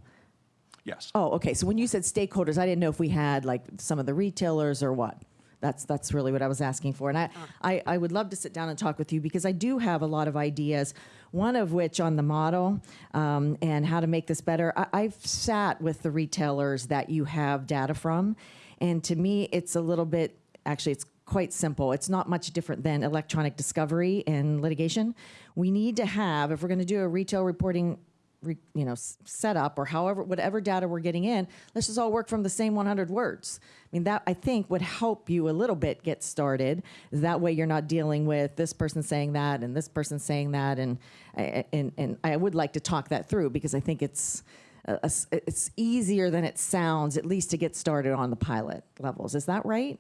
Yes. Oh, okay. So when you said stakeholders, I didn't know if we had like some of the retailers or what. That's that's really what I was asking for. And I, I, I would love to sit down and talk with you because I do have a lot of ideas. One of which on the model um, and how to make this better. I, I've sat with the retailers that you have data from, and to me, it's a little bit. Actually, it's quite simple. It's not much different than electronic discovery and litigation. We need to have, if we're going to do a retail reporting re, you know setup or however whatever data we're getting in let's just all work from the same 100 words i mean that i think would help you a little bit get started that way you're not dealing with this person saying that and this person saying that and and and i would like to talk that through because i think it's it's easier than it sounds at least to get started on the pilot levels. Is that right?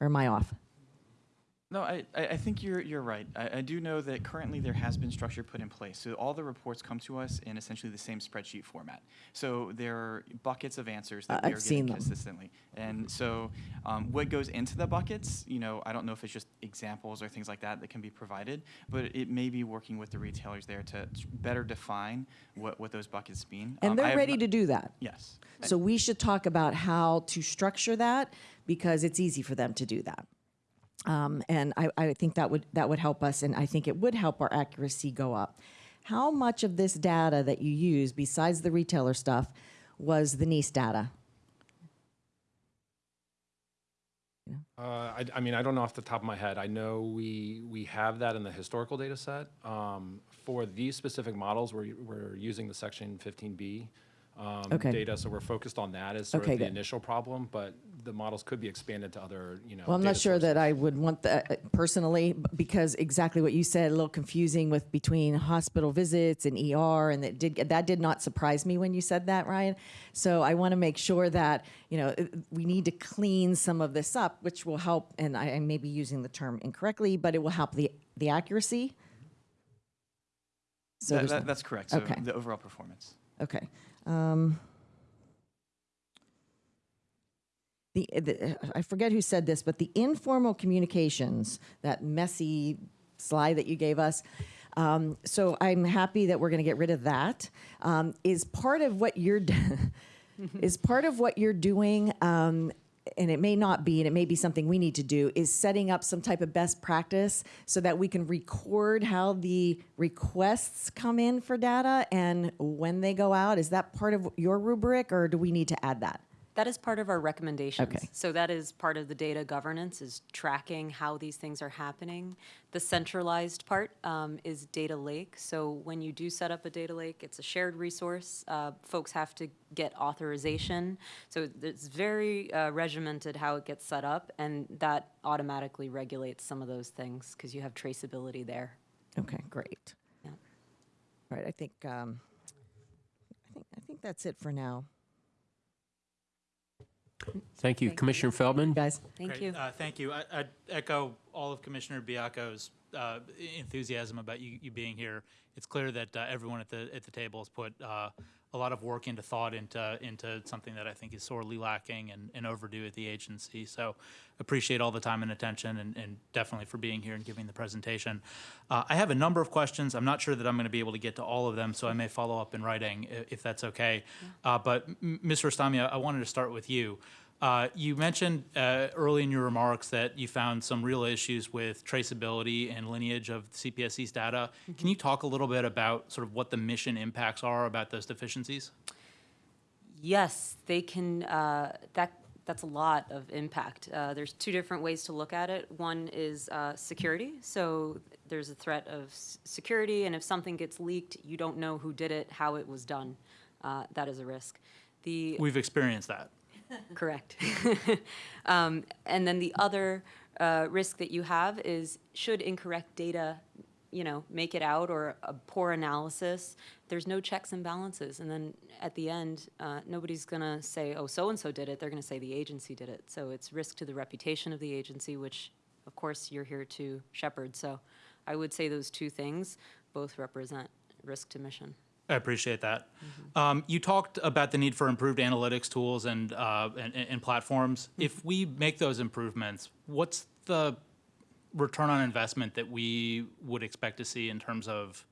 Or am i off No, I, I I think you're, you're right. I, I do know that currently there has been structure put in place. So all the reports come to us in essentially the same spreadsheet format. So there are buckets of answers that I- we are seen getting consistently. And so um, what goes into the buckets, you know, I don't know if it's just examples or things like that that can be provided, but it may be working with the retailers there to better define what, what those buckets mean. Um, and I they're ready to do that Yes. So we should talk about how to structure that because it's easy for them to do that. Um, and I, I think that would that would help us, and I think it would help our accuracy go up. How much of this data that you use, besides the retailer stuff, was the NEISS data? Uh, I, I mean, I don't know off the top of my head. I know we, we have that in the historical data set. Um, For these specific models, we're, we're using the section 15B um, Okay. data, so we're focused on that as sort Okay, of the good. initial problem, but the models could be expanded to other, you know. Well, I'm not data sure that. I would want that uh, personally, because exactly what you said, a little confusing with between hospital visits and ER, and that did that did not surprise me when you said that, Ryan. So I want to make sure that you know uh, we need to clean some of this up, which will help. And I, I may be using the term incorrectly, but it will help the the accuracy. So That- that- that's correct. So Okay. the overall performance. Okay. Um, the, the, I forget who said this, but the informal communications, that messy slide that you gave us. Um, so I'm happy that we're going to get rid of that. Um, is part of what you're is part of what you're doing. Um, and it may not be, and it may be something we need to do, is setting up some type of best practice so that we can record how the requests come in for data and when they go out. Is that part of your rubric, or do we need to add that? That is part of our recommendations. Okay. So that is part of the data governance, is tracking how these things are happening. The centralized part um, is data lake. So when you do set up a data lake, it's a shared resource. Uh, Folks have to get authorization. So it's very uh, regimented how it gets set up, and that automatically regulates some of those things because you have traceability there. Okay, great. Yeah. All right, I think um, I think I think that's it for now, Thank you. Commissioner Feldman? guys. Thank Great. you. Uh, Thank you. I- I'd echo all of Commissioner Baiocco's uh, enthusiasm about you you being here. It's clear that uh, everyone at the, at the table has put uh, a lot of work into thought into into something that I think is sorely lacking and, and overdue at the agency. So appreciate all the time and attention and, and definitely for being here and giving the presentation. Uh, I have a number of questions. I'm not sure that I'm going to be able to get to all of them, so I may follow up in writing i- if that's okay. Uh, but Ms. Rostami, I- I wanted to start with you. Uh, you mentioned uh, early in your remarks that you found some real issues with traceability and lineage of CPSC's data. Can you talk a little bit about sort of what the mission impacts are about those deficiencies? Yes, they can, uh, that, that's a lot of impact. Uh, There's two different ways to look at it. One is uh, security, so there's a threat of s- security, and if something gets leaked, you don't know who did it, how it was done. Uh, That is a risk. The We've experienced that. Correct. Um, And then the other uh, risk that you have is, should incorrect data, you know, make it out, or a poor analysis, there's no checks and balances. And then at the end, uh, nobody's going to say, oh, so-and-so did it, they're going to say the agency did it. So it's risk to the reputation of the agency, which, of course, you're here to shepherd. So I would say those two things both represent risk to mission. I appreciate that. Um, you talked about the need for improved analytics tools and, uh, and, and platforms. If we make those improvements, what's the return on investment that we would expect to see in terms of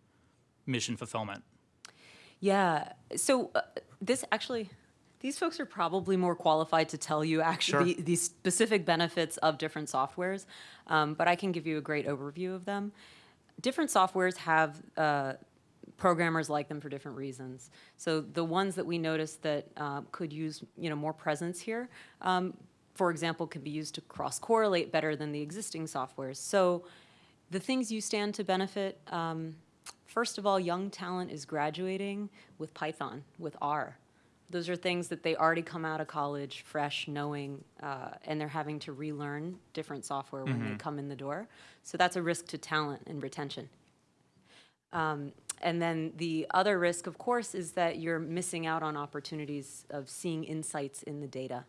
mission fulfillment? Yeah, so uh, this actually, these folks are probably more qualified to tell you actually the, the specific benefits of different softwares, um, but I can give you a great overview of them. Different softwares have uh, programmers like them for different reasons. So the ones that we noticed that uh, could use you know more presence here, um, for example, could be used to cross correlate better than the existing softwares. So the things you stand to benefit. Um, First of all, young talent is graduating with Python, with R. Those are things that they already come out of college fresh, knowing, uh, and they're having to relearn different software when they come in the door. So that's a risk to talent and retention. Um, and then the other risk, of course, is that you're missing out on opportunities of seeing insights in the data.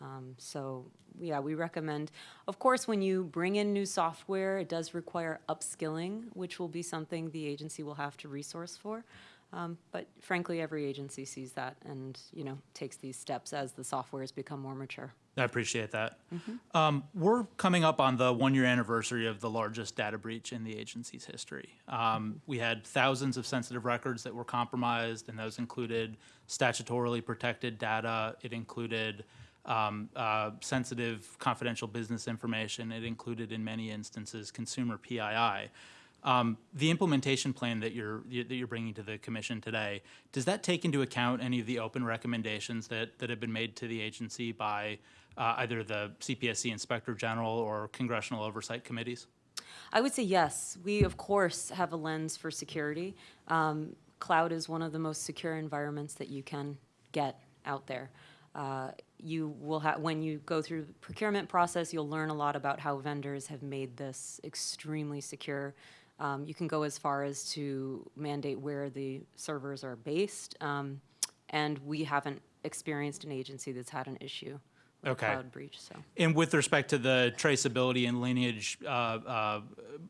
Um, so, yeah, we recommend, of course, when you bring in new software, it does require upskilling, which will be something the agency will have to resource for. Um, but frankly, every agency sees that and, you know, takes these steps as the software has become more mature. I appreciate that. Um, we're coming up on the one-year anniversary of the largest data breach in the agency's history. Um, we had thousands of sensitive records that were compromised, and those included statutorily protected data. It included um, uh, sensitive confidential business information. It included, in many instances, consumer PII. Um, the implementation plan that you're that you're bringing to the commission today does that take into account any of the open recommendations that that have been made to the agency by uh, either the CPSC Inspector General or congressional oversight committees? I would say yes. We, of course, have a lens for security. Um, cloud is one of the most secure environments that you can get out there. Uh, you will have, when you go through the procurement process, you'll learn a lot about how vendors have made this extremely secure. Um, you can go as far as to mandate where the servers are based. Um, and we haven't experienced an agency that's had an issue with Okay. cloud breach, so. And with respect to the traceability and lineage uh, uh,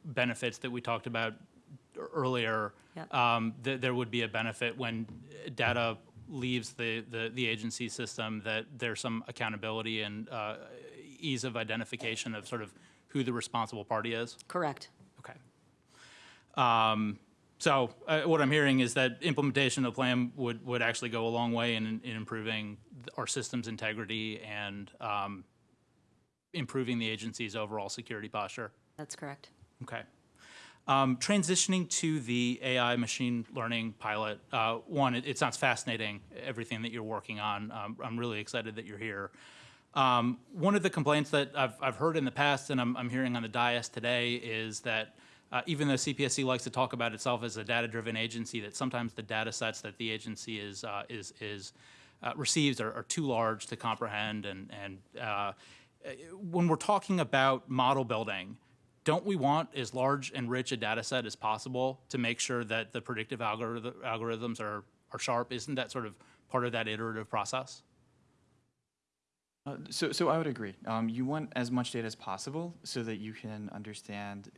benefits that we talked about earlier, Yep. um, th- there would be a benefit when data leaves the, the, the agency system, that there's some accountability and uh, ease of identification of sort of who the responsible party is? Correct. Um, So uh, what I'm hearing is that implementation of the plan would, would actually go a long way in, in improving our system's integrity and um, improving the agency's overall security posture. That's correct. Okay. Um, transitioning to the AI machine learning pilot, uh, one, it, it sounds fascinating, everything that you're working on. Um, I'm really excited that you're here. Um, one of the complaints that I've, I've heard in the past, and I'm, I'm hearing on the dais today, is that uh, even though CPSC likes to talk about itself as a data-driven agency, that sometimes the data sets that the agency is uh, is is uh, receives are, are too large to comprehend. And and uh, when we're talking about model building, don't we want as large and rich a data set as possible to make sure that the predictive algorithm, algorithms are, are sharp? Isn't that sort of part of that iterative process? Uh, so, so I would agree. Um, you want as much data as possible so that you can understand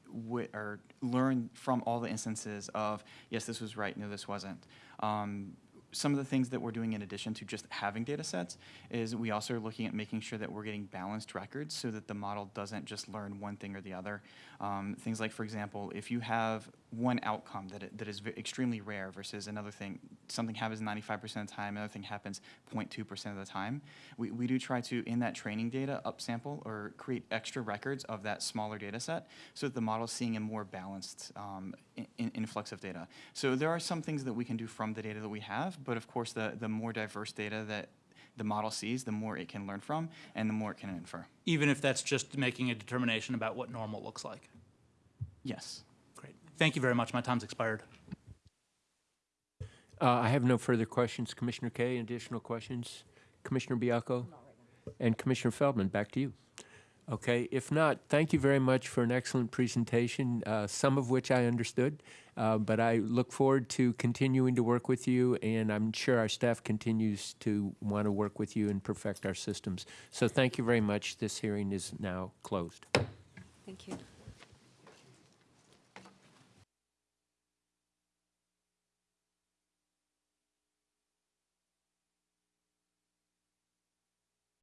or learn from all the instances of yes, this was right, no, this wasn't. Um, some of the things that we're doing in addition to just having data sets is we also are looking at making sure that we're getting balanced records so that the model doesn't just learn one thing or the other. Um, things like, for example, if you have one outcome that, it, that is extremely rare versus another thing, something happens 95% of the time, another thing happens 0.2% of the time, we, we do try to, in that training data, upsample or create extra records of that smaller data set so that the model's seeing a more balanced um, in, in- influx of data. So there are some things that we can do from the data that we have, but of course, the, the more diverse data that the model sees, the more it can learn from and the more it can infer. Even if that's just making a determination about what normal looks like. Yes. Great. Thank you very much. My time's expired. Uh, I have no further questions. Commissioner Kaye, additional questions? Commissioner Baiocco? And Commissioner Feldman, back to you. Okay, if not, thank you very much for an excellent presentation, uh, some of which I understood. Uh, But I look forward to continuing to work with you, and I'm sure our staff continues to want to work with you and perfect our systems. So thank you very much. This hearing is now closed. Thank you.